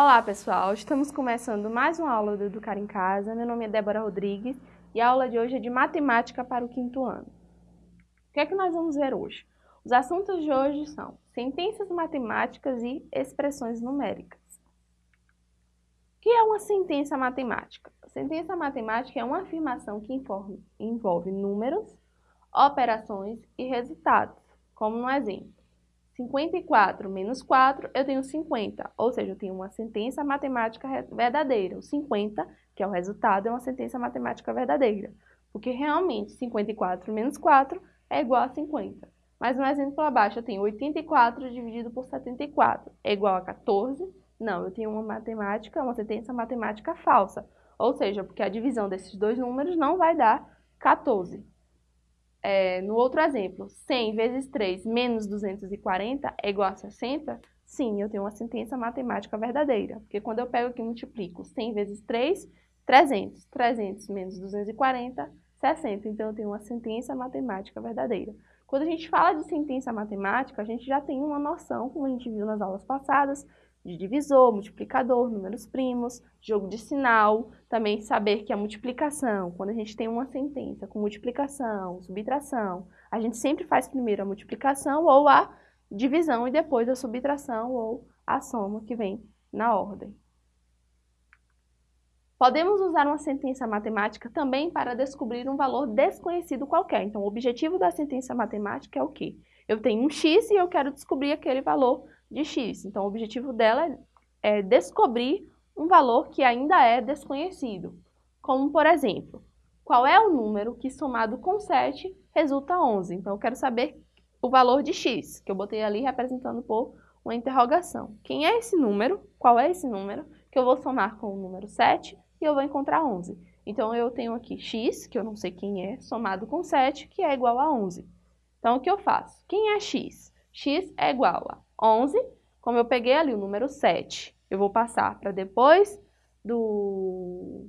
Olá pessoal, estamos começando mais uma aula do Educar em Casa. Meu nome é Débora Rodrigues e a aula de hoje é de Matemática para o quinto ano. O que é que nós vamos ver hoje? Os assuntos de hoje são sentenças matemáticas e expressões numéricas. O que é uma sentença matemática? A sentença matemática é uma afirmação que envolve números, operações e resultados, como no exemplo. 54 menos 4, eu tenho 50, ou seja, eu tenho uma sentença matemática verdadeira. O 50, que é o resultado, é uma sentença matemática verdadeira, porque realmente 54 menos 4 é igual a 50. Mas no exemplo abaixo eu tenho 84 dividido por 74 é igual a 14. Não, eu tenho uma matemática, uma sentença matemática falsa, ou seja, porque a divisão desses dois números não vai dar 14. É, no outro exemplo, 100 vezes 3 menos 240 é igual a 60? Sim, eu tenho uma sentença matemática verdadeira. Porque quando eu pego aqui e multiplico 100 vezes 3, 300. 300 menos 240, 60. Então, eu tenho uma sentença matemática verdadeira. Quando a gente fala de sentença matemática, a gente já tem uma noção, como a gente viu nas aulas passadas, de divisor, multiplicador, números primos, jogo de sinal, também saber que a multiplicação, quando a gente tem uma sentença com multiplicação, subtração, a gente sempre faz primeiro a multiplicação ou a divisão e depois a subtração ou a soma que vem na ordem. Podemos usar uma sentença matemática também para descobrir um valor desconhecido qualquer. Então, o objetivo da sentença matemática é o quê? Eu tenho um x e eu quero descobrir aquele valor de x. Então, o objetivo dela é descobrir um valor que ainda é desconhecido. Como, por exemplo, qual é o número que somado com 7 resulta 11? Então, eu quero saber o valor de x, que eu botei ali representando por uma interrogação. Quem é esse número? Qual é esse número? Que eu vou somar com o número 7 e eu vou encontrar 11. Então, eu tenho aqui x, que eu não sei quem é, somado com 7, que é igual a 11. Então, o que eu faço? Quem é x? x é igual a 11, como eu peguei ali o número 7, eu vou passar para depois do,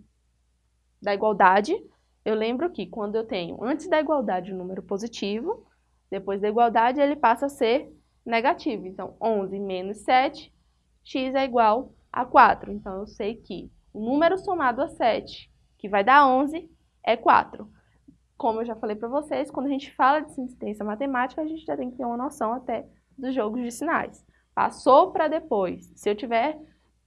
da igualdade. Eu lembro que quando eu tenho antes da igualdade o um número positivo, depois da igualdade ele passa a ser negativo. Então, 11 menos 7, x é igual a 4. Então, eu sei que o número somado a 7, que vai dar 11, é 4. Como eu já falei para vocês, quando a gente fala de ciência matemática, a gente já tem que ter uma noção até dos jogos de sinais. Passou para depois. Se eu tiver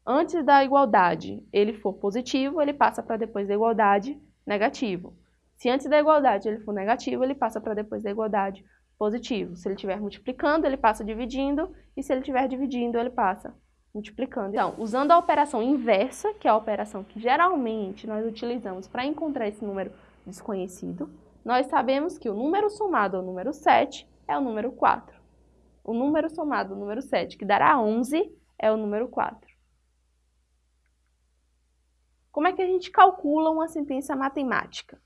antes da igualdade ele for positivo, ele passa para depois da igualdade negativo. Se antes da igualdade ele for negativo, ele passa para depois da igualdade positivo. Se ele estiver multiplicando, ele passa dividindo, e se ele estiver dividindo, ele passa multiplicando. Então, usando a operação inversa, que é a operação que geralmente nós utilizamos para encontrar esse número desconhecido, nós sabemos que o número somado ao número 7 é o número 4. O número somado ao número 7, que dará 11, é o número 4. Como é que a gente calcula uma sentença matemática?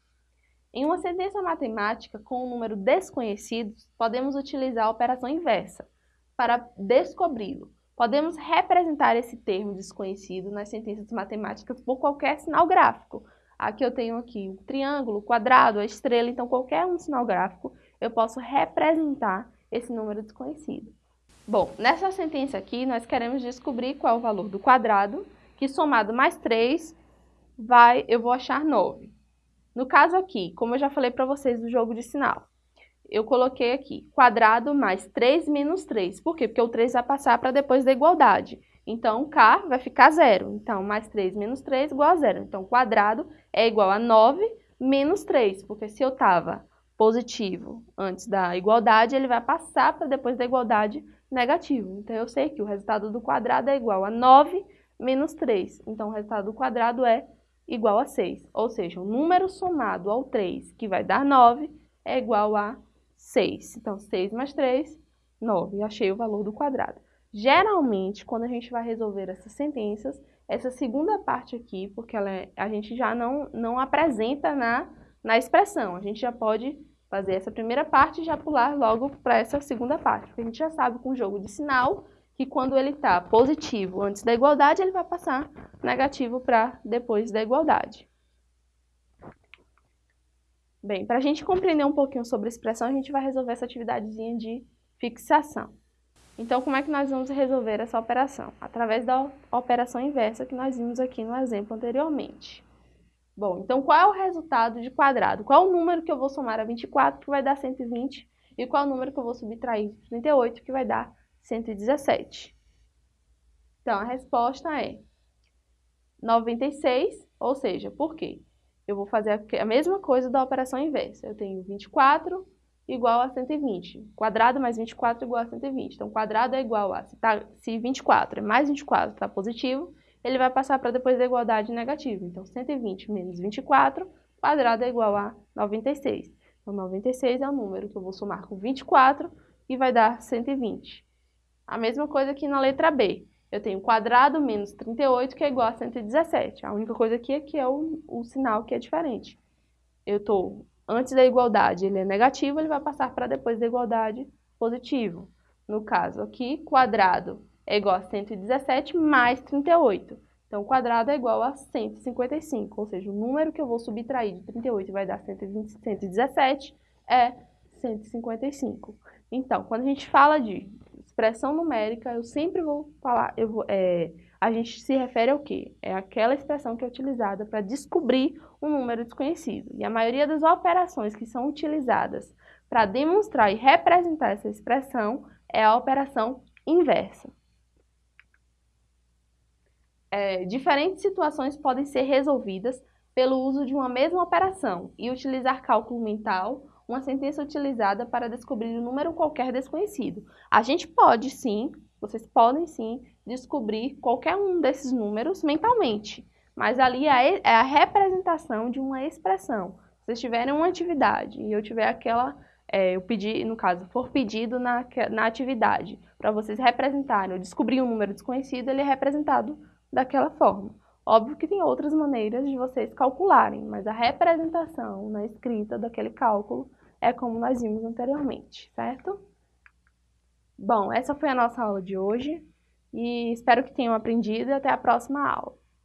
Em uma sentença matemática com um número desconhecido, podemos utilizar a operação inversa para descobri-lo. Podemos representar esse termo desconhecido nas sentenças matemáticas por qualquer sinal gráfico. Aqui eu tenho aqui o triângulo, quadrado, a estrela, então qualquer um sinal gráfico eu posso representar esse número desconhecido. Bom, nessa sentença aqui, nós queremos descobrir qual é o valor do quadrado, que somado mais 3, vai, eu vou achar 9. No caso aqui, como eu já falei para vocês do jogo de sinal, eu coloquei aqui quadrado mais 3 menos 3. Por quê? Porque o 3 vai passar para depois da igualdade. Então, K vai ficar zero. Então, mais 3 menos 3 igual a zero. Então, quadrado é igual a 9 menos 3, porque se eu estava positivo antes da igualdade, ele vai passar para depois da igualdade negativo. Então, eu sei que o resultado do quadrado é igual a 9 menos 3. Então, o resultado do quadrado é igual a 6. Ou seja, o número somado ao 3, que vai dar 9, é igual a 6. Então, 6 mais 3, 9. E achei o valor do quadrado. Geralmente, quando a gente vai resolver essas sentenças, essa segunda parte aqui, porque ela é, a gente já não, não apresenta na na expressão. A gente já pode fazer essa primeira parte e já pular logo para essa segunda parte. Porque a gente já sabe com o jogo de sinal que quando ele está positivo antes da igualdade, ele vai passar negativo para depois da igualdade. Bem, para a gente compreender um pouquinho sobre expressão, a gente vai resolver essa atividadezinha de fixação. Então, como é que nós vamos resolver essa operação? Através da operação inversa que nós vimos aqui no exemplo anteriormente. Bom, então qual é o resultado de quadrado? Qual é o número que eu vou somar a 24, que vai dar 120, e qual é o número que eu vou subtrair de 38, que vai dar 117? Então, a resposta é 96, ou seja, por quê? Eu vou fazer a mesma coisa da operação inversa. Eu tenho 24 igual a 120. Quadrado mais 24 igual a 120. Então, quadrado é igual a, se, tá, se 24 é mais 24 está positivo, ele vai passar para depois da igualdade negativa. Então, 120 menos 24, quadrado é igual a 96. Então, 96 é o número que eu vou somar com 24 e vai dar 120. A mesma coisa aqui na letra B. Eu tenho quadrado menos 38, que é igual a 117. A única coisa aqui é que é o, o sinal que é diferente. Eu estou antes da igualdade ele é negativo, ele vai passar para depois da igualdade positivo. No caso aqui, quadrado é igual a 117 mais 38. Então, quadrado é igual a 155, ou seja, o número que eu vou subtrair de 38 vai dar 120, 117 é 155. Então, quando a gente fala de expressão numérica, eu sempre vou falar, eu vou, é, a gente se refere ao quê? É aquela expressão que é utilizada para descobrir um número desconhecido. E a maioria das operações que são utilizadas para demonstrar e representar essa expressão é a operação inversa. É, diferentes situações podem ser resolvidas pelo uso de uma mesma operação e utilizar cálculo mental, uma sentença utilizada para descobrir um número qualquer desconhecido. A gente pode sim, vocês podem sim, descobrir qualquer um desses números mentalmente, mas ali é, é a representação de uma expressão. Se vocês tiverem uma atividade e eu tiver aquela, é, eu pedi, no caso, for pedido na, na atividade para vocês representarem, ou descobrir um número desconhecido, ele é representado daquela forma. Óbvio que tem outras maneiras de vocês calcularem, mas a representação na escrita daquele cálculo é como nós vimos anteriormente, certo? Bom, essa foi a nossa aula de hoje e espero que tenham aprendido e até a próxima aula.